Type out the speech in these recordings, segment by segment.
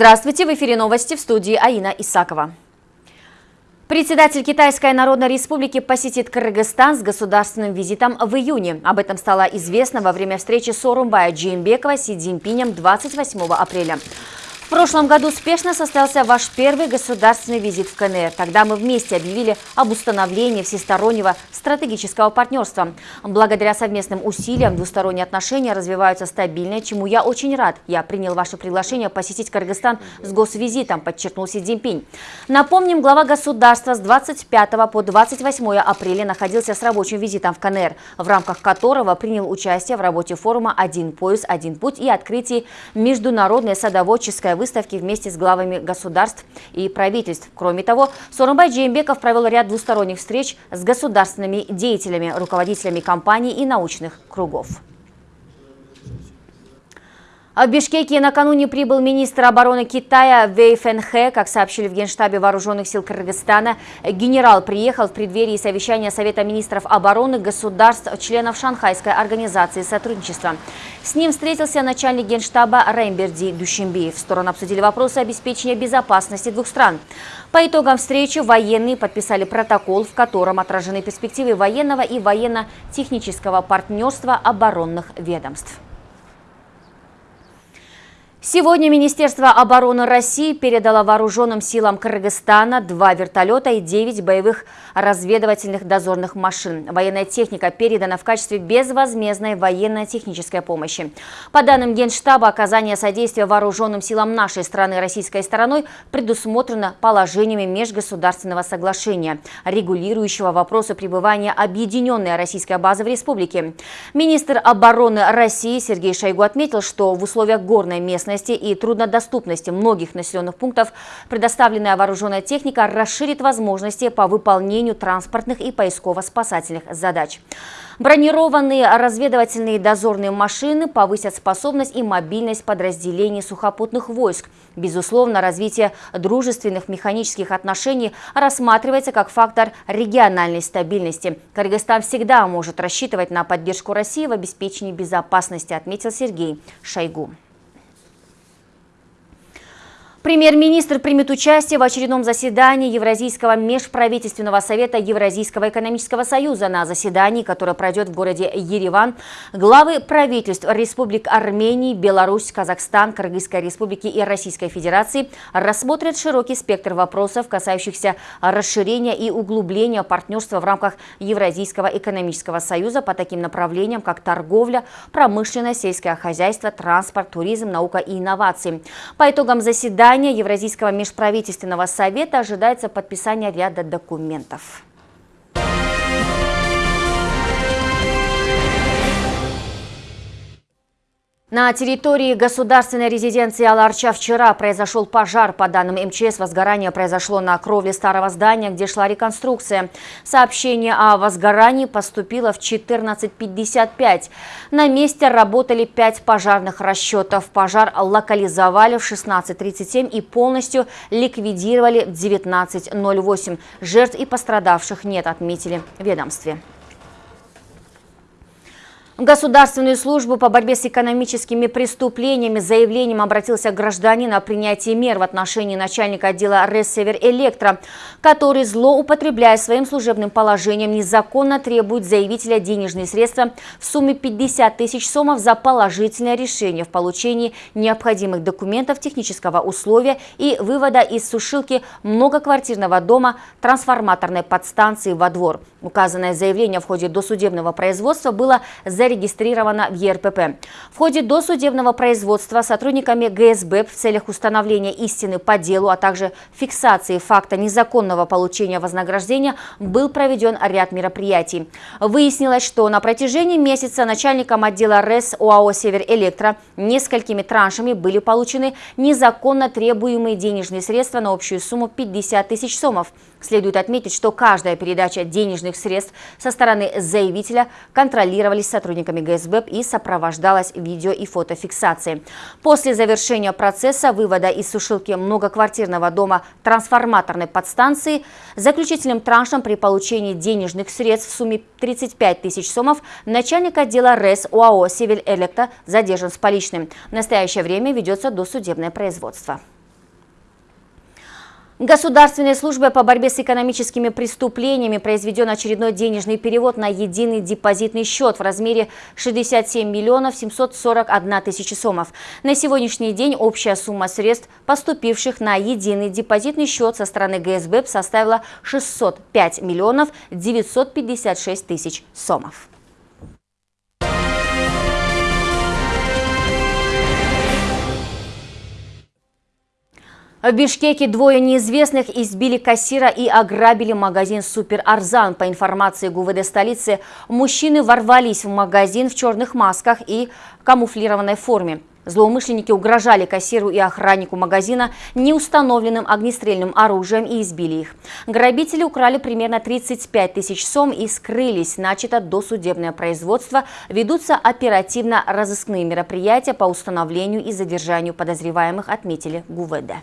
Здравствуйте, в эфире новости в студии Аина Исакова. Председатель Китайской Народной Республики посетит Кыргызстан с государственным визитом в июне. Об этом стало известно во время встречи Сорумбая Джеймбекова с Си Цзиньпинем 28 апреля. В прошлом году успешно состоялся ваш первый государственный визит в КНР. Тогда мы вместе объявили об установлении всестороннего стратегического партнерства. Благодаря совместным усилиям двусторонние отношения развиваются стабильно, чему я очень рад. Я принял ваше приглашение посетить Кыргызстан с госвизитом, подчеркнул Си Цзиньпинь. Напомним, глава государства с 25 по 28 апреля находился с рабочим визитом в КНР, в рамках которого принял участие в работе форума «Один пояс, один путь» и открытии международной садоводческой выставки вместе с главами государств и правительств. Кроме того, Сорумбай Джеймбеков провел ряд двусторонних встреч с государственными деятелями, руководителями компаний и научных кругов. В Бишкеке накануне прибыл министр обороны Китая Вэй Фэнхэ. Как сообщили в Генштабе Вооруженных сил Кыргызстана, генерал приехал в преддверии совещания Совета министров обороны государств, членов Шанхайской организации сотрудничества. С ним встретился начальник Генштаба Реймберди. В сторону обсудили вопросы обеспечения безопасности двух стран. По итогам встречи военные подписали протокол, в котором отражены перспективы военного и военно-технического партнерства оборонных ведомств. Сегодня Министерство обороны России передало вооруженным силам Кыргызстана два вертолета и девять боевых разведывательных дозорных машин. Военная техника передана в качестве безвозмездной военно-технической помощи. По данным Генштаба, оказание содействия вооруженным силам нашей страны российской стороной предусмотрено положениями межгосударственного соглашения, регулирующего вопросы пребывания объединенной российской базы в республике. Министр обороны России Сергей Шойгу отметил, что в условиях горной местности местности и труднодоступности многих населенных пунктов предоставленная вооруженная техника расширит возможности по выполнению транспортных и поисково-спасательных задач. Бронированные разведывательные дозорные машины повысят способность и мобильность подразделений сухопутных войск. Безусловно, развитие дружественных механических отношений рассматривается как фактор региональной стабильности. Кыргызстан всегда может рассчитывать на поддержку России в обеспечении безопасности, отметил Сергей Шойгу. Премьер-министр примет участие в очередном заседании Евразийского межправительственного совета Евразийского экономического союза. На заседании, которое пройдет в городе Ереван, главы правительств республик Армении, Беларусь, Казахстан, Кыргызской республики и Российской Федерации рассмотрят широкий спектр вопросов, касающихся расширения и углубления партнерства в рамках Евразийского экономического союза по таким направлениям, как торговля, промышленность, сельское хозяйство, транспорт, туризм, наука и инновации. По итогам заседания заседания Евразийского межправительственного совета ожидается подписание ряда документов. На территории государственной резиденции Аларча вчера произошел пожар. По данным МЧС, возгорание произошло на кровле старого здания, где шла реконструкция. Сообщение о возгорании поступило в 14.55. На месте работали пять пожарных расчетов. Пожар локализовали в 16.37 и полностью ликвидировали в 19.08. Жертв и пострадавших нет, отметили ведомстве. Государственную службу по борьбе с экономическими преступлениями с заявлением обратился гражданин о принятии мер в отношении начальника отдела Рессевер Электро, который, злоупотребляя своим служебным положением, незаконно требует заявителя денежные средства в сумме 50 тысяч сомов за положительное решение в получении необходимых документов технического условия и вывода из сушилки многоквартирного дома трансформаторной подстанции во двор. Указанное заявление в ходе досудебного производства было зарегистрировано зарегистрирована в ЕРПП. В ходе досудебного производства сотрудниками ГСБ в целях установления истины по делу, а также фиксации факта незаконного получения вознаграждения был проведен ряд мероприятий. Выяснилось, что на протяжении месяца начальником отдела РЭС ОАО «Северэлектро» несколькими траншами были получены незаконно требуемые денежные средства на общую сумму 50 тысяч сомов. Следует отметить, что каждая передача денежных средств со стороны заявителя контролировались сотрудниками ГСБ и сопровождалась видео и фотофиксацией. После завершения процесса вывода из сушилки многоквартирного дома трансформаторной подстанции заключительным траншем при получении денежных средств в сумме 35 тысяч сомов начальник отдела РЭС УАО «Севель Электро» задержан с поличным. В настоящее время ведется досудебное производство. Государственной службой по борьбе с экономическими преступлениями произведен очередной денежный перевод на единый депозитный счет в размере 67 миллионов 741 тысячи сомов. На сегодняшний день общая сумма средств, поступивших на единый депозитный счет со стороны ГСБ составила 605 миллионов 956 тысяч сомов. В Бишкеке двое неизвестных избили кассира и ограбили магазин «Супер Арзан». По информации ГУВД столицы, мужчины ворвались в магазин в черных масках и камуфлированной форме. Злоумышленники угрожали кассиру и охраннику магазина неустановленным огнестрельным оружием и избили их. Грабители украли примерно 35 тысяч сом и скрылись. Начато досудебное производство. Ведутся оперативно-розыскные мероприятия по установлению и задержанию подозреваемых, отметили ГУВД.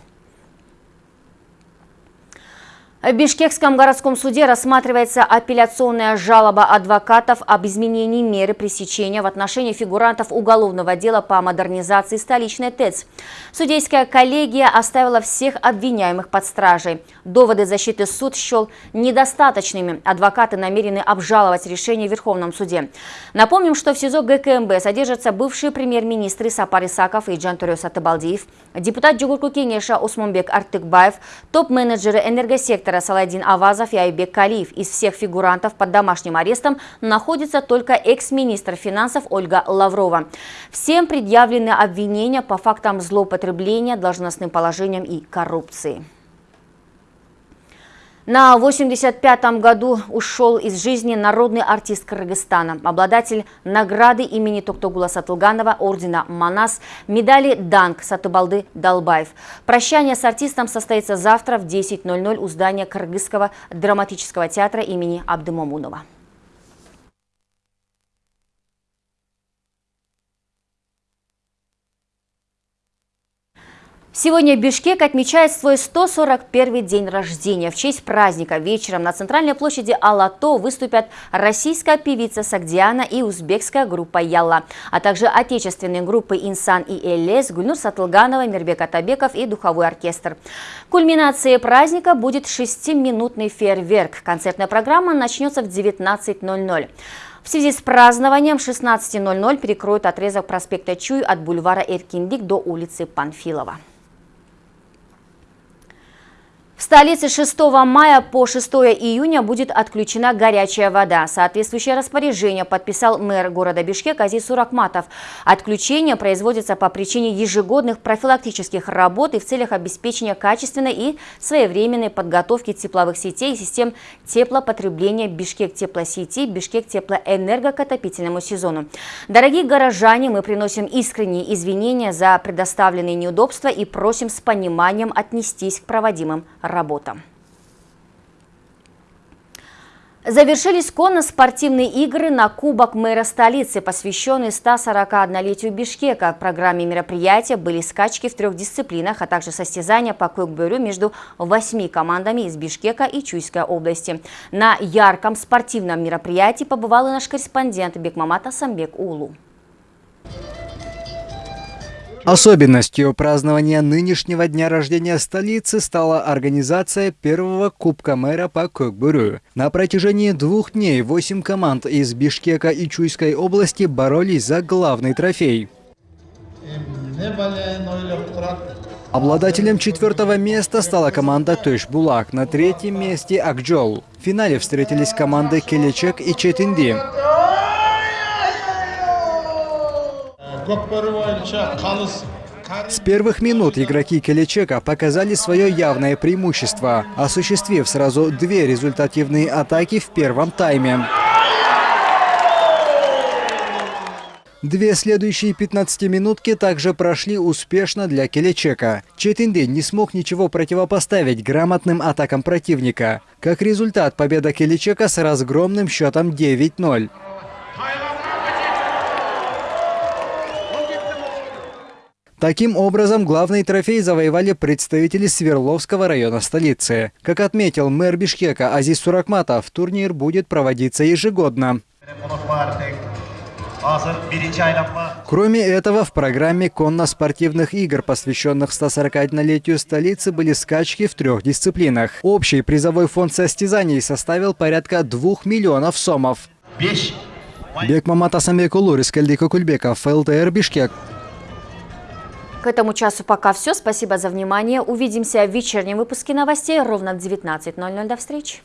В Бишкекском городском суде рассматривается апелляционная жалоба адвокатов об изменении меры пресечения в отношении фигурантов уголовного дела по модернизации столичной ТЭЦ. Судейская коллегия оставила всех обвиняемых под стражей. Доводы защиты суд счел недостаточными. Адвокаты намерены обжаловать решение в Верховном суде. Напомним, что в СИЗО ГКМБ содержатся бывшие премьер-министры Сапар Исаков и Джантурио Сатыбалдиев, депутат Джугурку Кенеша Усманбек Артыкбаев, топ-менеджеры энергосектора сектора Саладин Авазов и Айбек Калиев. Из всех фигурантов под домашним арестом находится только экс-министр финансов Ольга Лаврова. Всем предъявлены обвинения по фактам злоупотребления должностным положением и коррупции. На 85-м году ушел из жизни народный артист Кыргызстана, обладатель награды имени Токтогула Сатылганова, ордена Манас, медали Данг Сатыбалды Далбаев. Прощание с артистом состоится завтра в 10.00 у здания Кыргызского драматического театра имени Абдымомунова. Сегодня Бишкек отмечает свой 141 день рождения. В честь праздника вечером на центральной площади Алато выступят российская певица Сагдиана и узбекская группа Ялла, а также отечественные группы Инсан и Элес, Гульнур Сатылганова, Мирбек Атабеков и духовой оркестр. Кульминацией праздника будет шестиминутный фейерверк. Концертная программа начнется в 19.00. В связи с празднованием 16.00 перекроют отрезок проспекта Чуй от бульвара Эркиндик до улицы Панфилова. В столице 6 мая по 6 июня будет отключена горячая вода. Соответствующее распоряжение подписал мэр города Бишкек Азиз Суракматов. Отключение производится по причине ежегодных профилактических работ и в целях обеспечения качественной и своевременной подготовки тепловых сетей и систем теплопотребления Бишкек теплосети, Бишкек теплоэнерго к отопительному сезону. Дорогие горожане, мы приносим искренние извинения за предоставленные неудобства и просим с пониманием отнестись к проводимым работам. Завершились конно-спортивные игры на Кубок мэра столицы, посвященные 141-летию Бишкека. В программе мероприятия были скачки в трех дисциплинах, а также состязания по кукбюрю между восьми командами из Бишкека и Чуйской области. На ярком спортивном мероприятии побывал и наш корреспондент Бекмамат Асамбек Улу. Особенностью празднования нынешнего дня рождения столицы стала организация первого Кубка мэра по Кокбурю. На протяжении двух дней восемь команд из Бишкека и Чуйской области боролись за главный трофей. Обладателем четвертого места стала команда Тойшбулак, на третьем месте Акджол. В финале встретились команды Келечек и Четинди. С первых минут игроки Келечека показали свое явное преимущество, осуществив сразу две результативные атаки в первом тайме. Две следующие 15-минутки также прошли успешно для Келечека. Четинды не смог ничего противопоставить грамотным атакам противника. Как результат, победа Келечека с разгромным счетом 9-0. Таким образом, главный трофей завоевали представители Свердловского района столицы. Как отметил мэр Бишкека Азиз Суракматов, турнир будет проводиться ежегодно. Кроме этого, в программе конно-спортивных игр, посвященных 141-летию столицы, были скачки в трех дисциплинах. Общий призовой фонд состязаний составил порядка 2 миллионов сомов. Бекмамат Асамбекулу, Рискальдика Кульбеков, ЛТР Бишкек. К этому часу пока все. Спасибо за внимание. Увидимся в вечернем выпуске новостей ровно в 19.00. До встречи.